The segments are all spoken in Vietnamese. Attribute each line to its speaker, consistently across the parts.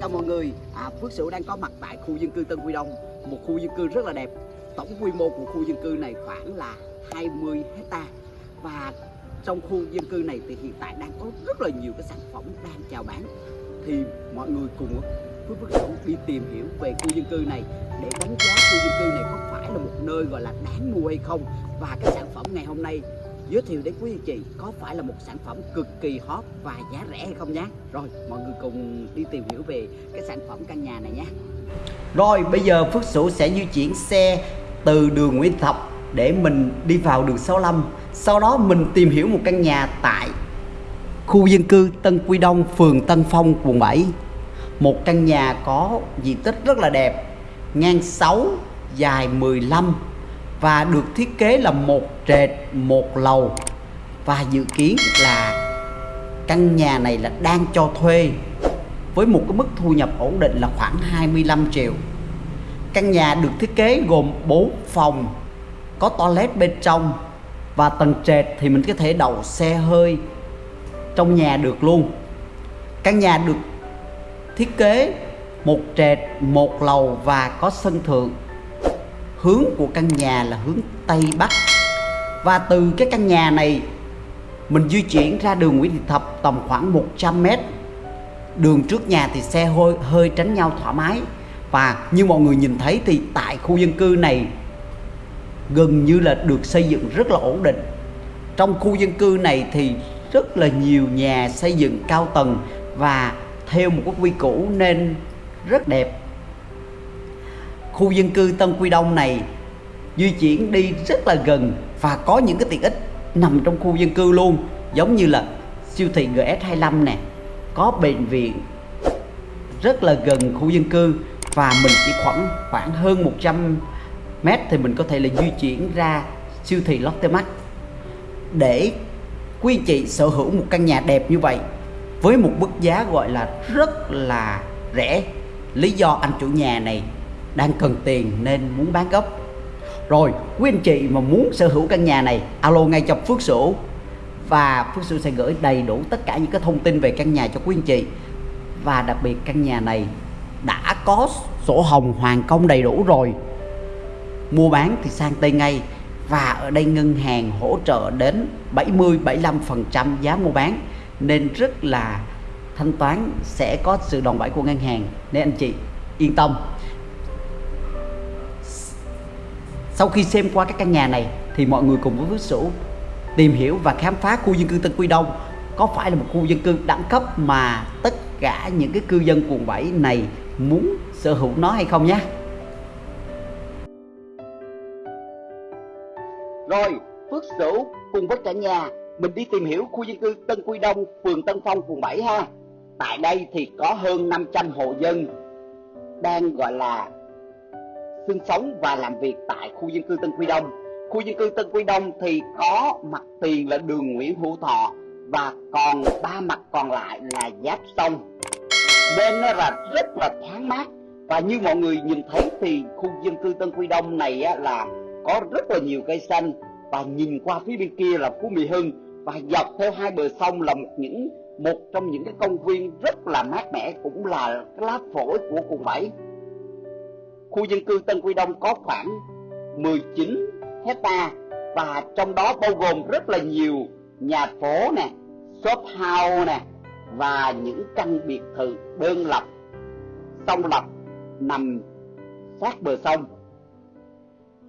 Speaker 1: Chào mọi người, à, Phước Sửu đang có mặt tại khu dân cư Tân Quy Đông. Một khu dân cư rất là đẹp. Tổng quy mô của khu dân cư này khoảng là 20 hecta. Và trong khu dân cư này thì hiện tại đang có rất là nhiều cái sản phẩm đang chào bán. Thì mọi người cùng với Phước Sửu đi tìm hiểu về khu dân cư này Để đánh giá khu dân cư này có phải là một nơi gọi là đáng mua hay không. Và cái sản phẩm ngày hôm nay giới thiệu đến quý anh chị có phải là một sản phẩm cực kỳ hot và giá rẻ hay không nhé? Rồi mọi người cùng đi tìm hiểu về cái sản phẩm căn nhà này nhé. Rồi bây giờ Phước Sửu sẽ di chuyển xe từ đường Nguyễn Thập để mình đi vào đường 65 Sau đó mình tìm hiểu một căn nhà tại khu dân cư Tân Quy Đông, phường Tân Phong, quận 7 Một căn nhà có diện tích rất là đẹp Ngang 6, dài 15 và được thiết kế là một trệt, một lầu. Và dự kiến là căn nhà này là đang cho thuê với một cái mức thu nhập ổn định là khoảng 25 triệu. Căn nhà được thiết kế gồm 4 phòng, có toilet bên trong và tầng trệt thì mình có thể đậu xe hơi trong nhà được luôn. Căn nhà được thiết kế một trệt, một lầu và có sân thượng hướng của căn nhà là hướng Tây Bắc. Và từ cái căn nhà này mình di chuyển ra đường Nguyễn Thị Thập tầm khoảng 100 mét. Đường trước nhà thì xe hơi, hơi tránh nhau thoải mái. Và như mọi người nhìn thấy thì tại khu dân cư này gần như là được xây dựng rất là ổn định. Trong khu dân cư này thì rất là nhiều nhà xây dựng cao tầng và theo một cái quy củ nên rất đẹp khu dân cư Tân Quy Đông này di chuyển đi rất là gần và có những cái tiện ích nằm trong khu dân cư luôn, giống như là siêu thị GS25 nè, có bệnh viện rất là gần khu dân cư và mình chỉ khoảng khoảng hơn 100 mét thì mình có thể là di chuyển ra siêu thị Lotte Mart để quý chị sở hữu một căn nhà đẹp như vậy với một mức giá gọi là rất là rẻ. Lý do anh chủ nhà này đang cần tiền nên muốn bán gấp rồi, quý anh chị mà muốn sở hữu căn nhà này, alo ngay cho Phước Sửu. Và Phước Sửu sẽ gửi đầy đủ tất cả những cái thông tin về căn nhà cho quý anh chị. Và đặc biệt căn nhà này đã có sổ hồng hoàn công đầy đủ rồi. Mua bán thì sang tay ngay. Và ở đây ngân hàng hỗ trợ đến 70 75% giá mua bán. Nên rất là thanh toán sẽ có sự đòn bẩy của ngân hàng. Nên anh chị yên tâm. Sau khi xem qua các căn nhà này thì mọi người cùng với Phước Sửu tìm hiểu và khám phá khu dân cư Tân Quy Đông. Có phải là một khu dân cư đẳng cấp mà tất cả những cái cư dân quận 7 này muốn sở hữu nó hay không nhé? Rồi Phước Sửu cùng với cả nhà, mình đi tìm hiểu khu dân cư Tân Quy Đông, phường Tân Phong, quận 7 ha. Tại đây thì có hơn 500 hộ dân đang, gọi là sinh sống và làm việc tại khu dân cư Tân Quy Đông. Khu dân cư Tân Quy Đông thì có mặt tiền là đường Nguyễn Hữu Thọ và còn ba mặt còn lại là giáp sông. Bên nó là rất là thoáng mát và như mọi người nhìn thấy thì khu dân cư Tân Quy Đông này á, là có rất là nhiều cây xanh và nhìn qua phía bên kia là Phú Mỹ Hưng và dọc theo hai bờ sông là một những một trong những cái công viên rất là mát mẻ cũng là cái lá phổi của quận 7 khu dân cư Tân Quy Đông có khoảng 19 hecta và trong đó bao gồm rất là nhiều nhà phố nè, shop house nè và những căn biệt thự đơn lập, song lập nằm sát bờ sông.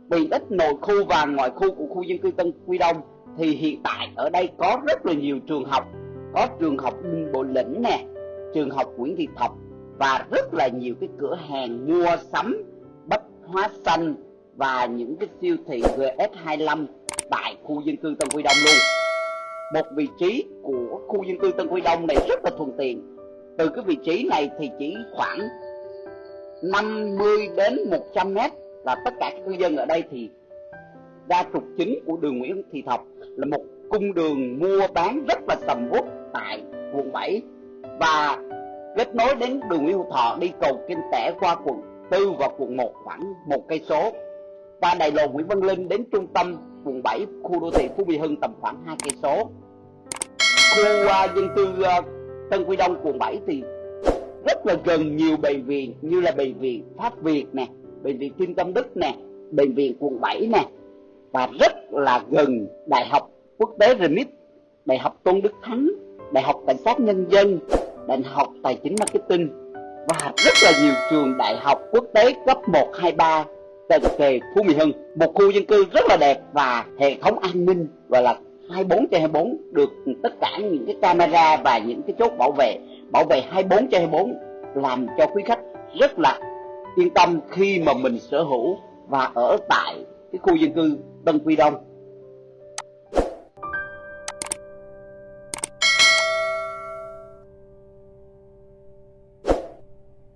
Speaker 1: Tiện ích nội khu và ngoại khu của khu dân cư Tân Quy Đông thì hiện tại ở đây có rất là nhiều trường học, có trường học Đinh Bộ Lĩnh nè, trường học Nguyễn Thị Thập và rất là nhiều cái cửa hàng mua sắm hóa xanh và những cái siêu thị GS25 tại khu dân cư Tân Quy Đông luôn. Một vị trí của khu dân cư Tân Quy Đông này rất là thuận tiện. Từ cái vị trí này thì chỉ khoảng 50 đến 100 mét là tất cả các cư dân ở đây thì đa trục chính của đường Nguyễn Thị Thập là một cung đường mua bán rất là sầm uất tại quận 7 và kết nối đến đường Nguyễn Hữu Thọ, đi cầu Kinh Tẻ qua quận tư và quận 1 khoảng một cây số. Qua đại lộ Nguyễn Văn Linh đến trung tâm quận 7 khu đô thị Phú Mỹ Hưng tầm khoảng hai cây số. Khu uh, dân cư uh, Tân Quy Đông quận 7 thì rất là gần nhiều bệnh viện như là bệnh viện Pháp Việt nè, bệnh viện Thiên Tâm Đức nè, bệnh viện quận 7 nè và rất là gần Đại học Quốc tế Remit Đại học Tôn Đức Thắng, Đại học Cảnh sát Nhân dân, Đại học Tài chính Marketing và rất là nhiều trường đại học quốc tế cấp 1, 2, 3 cận kề Phú Mỹ Hưng một khu dân cư rất là đẹp và hệ thống an ninh gọi là 24 trên 24 được tất cả những cái camera và những cái chốt bảo vệ bảo vệ 24 trên 24 làm cho quý khách rất là yên tâm khi mà mình sở hữu và ở tại cái khu dân cư Tân Quy Đông.